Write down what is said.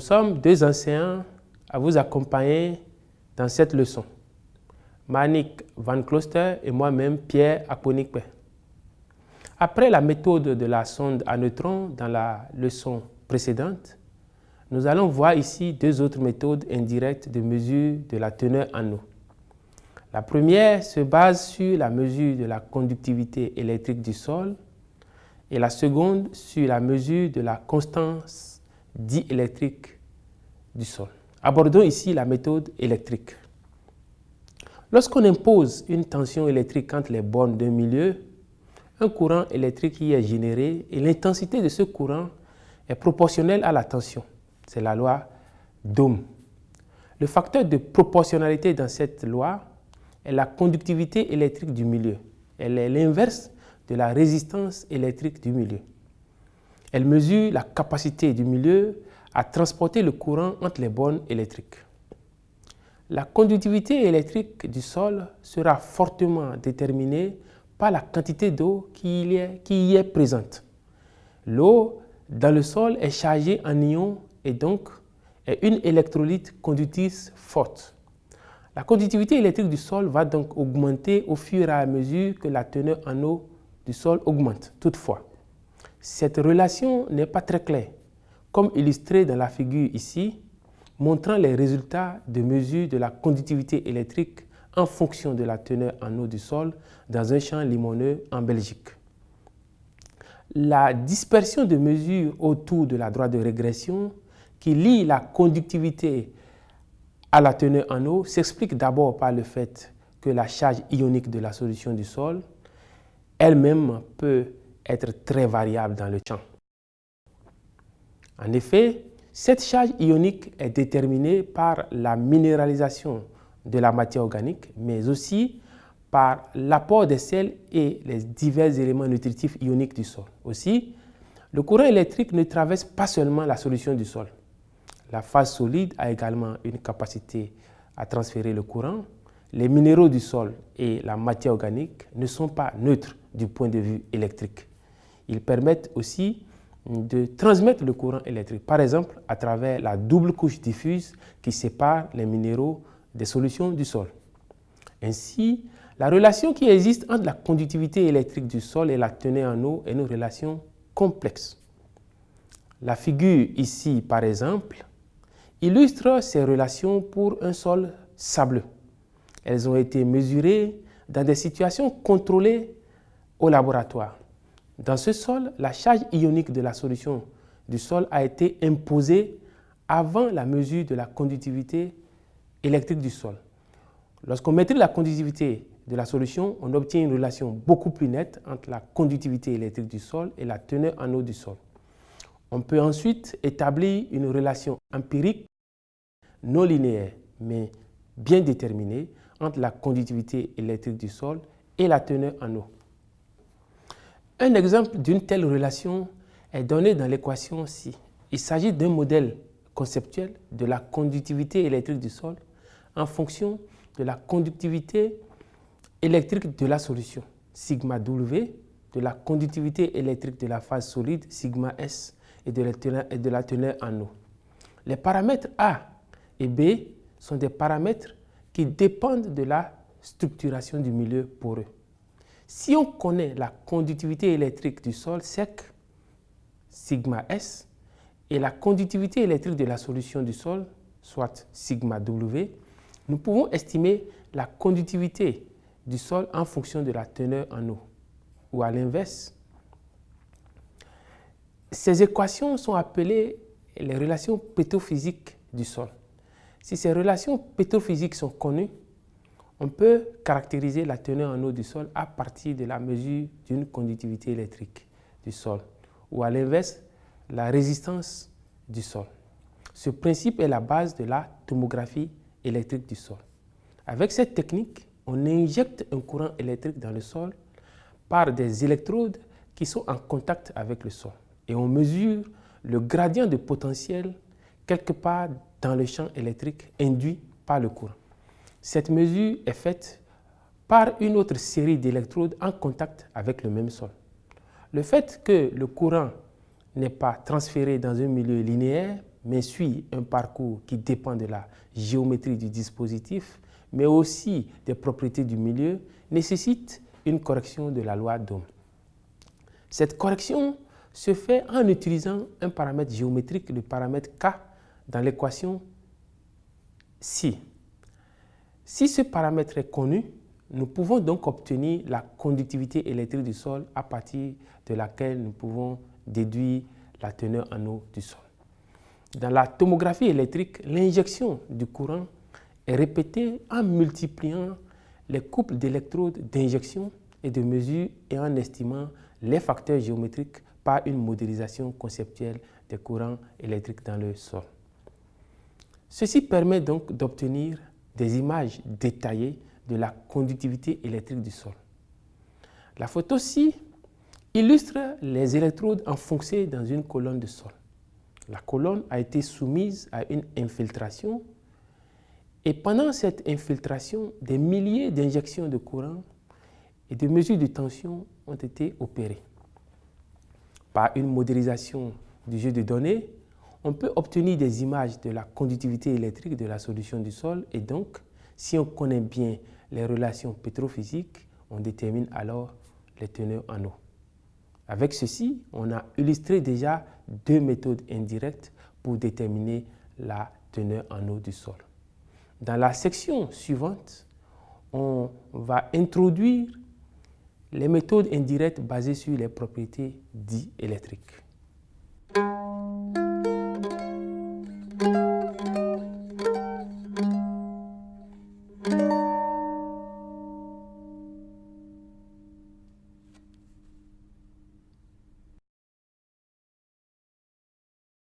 Nous sommes deux enseignants à vous accompagner dans cette leçon. Manik Van Kloster et moi-même Pierre Aponikpe. Après la méthode de la sonde à neutrons dans la leçon précédente, nous allons voir ici deux autres méthodes indirectes de mesure de la teneur en eau. La première se base sur la mesure de la conductivité électrique du sol et la seconde sur la mesure de la constance diélectrique du sol. Abordons ici la méthode électrique. Lorsqu'on impose une tension électrique entre les bornes d'un milieu, un courant électrique y est généré et l'intensité de ce courant est proportionnelle à la tension. C'est la loi d'Ohm. Le facteur de proportionnalité dans cette loi est la conductivité électrique du milieu. Elle est l'inverse de la résistance électrique du milieu. Elle mesure la capacité du milieu à transporter le courant entre les bornes électriques. La conductivité électrique du sol sera fortement déterminée par la quantité d'eau qui, y est présente. L'eau dans le sol est chargée en ions et donc est une électrolyte conductrice forte. La conductivité électrique du sol va donc augmenter au fur et à mesure que la teneur en eau du sol augmente. Toutefois, cette relation n'est pas très claire, comme illustré dans la figure ici, montrant les résultats de mesure de la conductivité électrique en fonction de la teneur en eau du sol dans un champ limoneux en Belgique. La dispersion de mesures autour de la droite de régression qui lie la conductivité à la teneur en eau s'explique d'abord par le fait que la charge ionique de la solution du sol elle-même peut être très variable dans le champ. En effet, cette charge ionique est déterminée par la minéralisation de la matière organique, mais aussi par l'apport des sels et les divers éléments nutritifs ioniques du sol. Aussi, le courant électrique ne traverse pas seulement la solution du sol. La phase solide a également une capacité à transférer le courant. Les minéraux du sol et la matière organique ne sont pas neutres du point de vue électrique. Ils permettent aussi de transmettre le courant électrique, par exemple à travers la double couche diffuse qui sépare les minéraux des solutions du sol. Ainsi, la relation qui existe entre la conductivité électrique du sol et la teneur en eau est une relation complexe. La figure ici, par exemple, illustre ces relations pour un sol sableux. Elles ont été mesurées dans des situations contrôlées au laboratoire. Dans ce sol, la charge ionique de la solution du sol a été imposée avant la mesure de la conductivité électrique du sol. Lorsqu'on maîtrise la conductivité de la solution, on obtient une relation beaucoup plus nette entre la conductivité électrique du sol et la teneur en eau du sol. On peut ensuite établir une relation empirique non linéaire, mais bien déterminée entre la conductivité électrique du sol et la teneur en eau. Un exemple d'une telle relation est donné dans l'équation ci. Il s'agit d'un modèle conceptuel de la conductivité électrique du sol en fonction de la conductivité électrique de la solution, sigma W, de la conductivité électrique de la phase solide, sigma S, et de la teneur, et de la teneur en eau. Les paramètres A et B sont des paramètres qui dépendent de la structuration du milieu poreux. Si on connaît la conductivité électrique du sol sec, sigma S, et la conductivité électrique de la solution du sol, soit sigma W, nous pouvons estimer la conductivité du sol en fonction de la teneur en eau. Ou à l'inverse, ces équations sont appelées les relations pétrophysiques du sol. Si ces relations pétrophysiques sont connues, on peut caractériser la teneur en eau du sol à partir de la mesure d'une conductivité électrique du sol ou à l'inverse, la résistance du sol. Ce principe est la base de la tomographie électrique du sol. Avec cette technique, on injecte un courant électrique dans le sol par des électrodes qui sont en contact avec le sol et on mesure le gradient de potentiel quelque part dans le champ électrique induit par le courant. Cette mesure est faite par une autre série d'électrodes en contact avec le même sol. Le fait que le courant n'est pas transféré dans un milieu linéaire mais suit un parcours qui dépend de la géométrie du dispositif, mais aussi des propriétés du milieu, nécessite une correction de la loi d'Ohm. Cette correction se fait en utilisant un paramètre géométrique, le paramètre K, dans l'équation si. Si ce paramètre est connu, nous pouvons donc obtenir la conductivité électrique du sol à partir de laquelle nous pouvons déduire la teneur en eau du sol. Dans la tomographie électrique, l'injection du courant est répétée en multipliant les couples d'électrodes d'injection et de mesure et en estimant les facteurs géométriques par une modélisation conceptuelle des courants électriques dans le sol. Ceci permet donc d'obtenir des images détaillées de la conductivité électrique du sol. La photo-ci illustre les électrodes enfoncées dans une colonne de sol. La colonne a été soumise à une infiltration et pendant cette infiltration, des milliers d'injections de courant et de mesures de tension ont été opérées. Par une modélisation du jeu de données, on peut obtenir des images de la conductivité électrique de la solution du sol et donc, si on connaît bien les relations pétrophysiques, on détermine alors les teneurs en eau. Avec ceci, on a illustré déjà deux méthodes indirectes pour déterminer la teneur en eau du sol. Dans la section suivante, on va introduire les méthodes indirectes basées sur les propriétés dites électriques.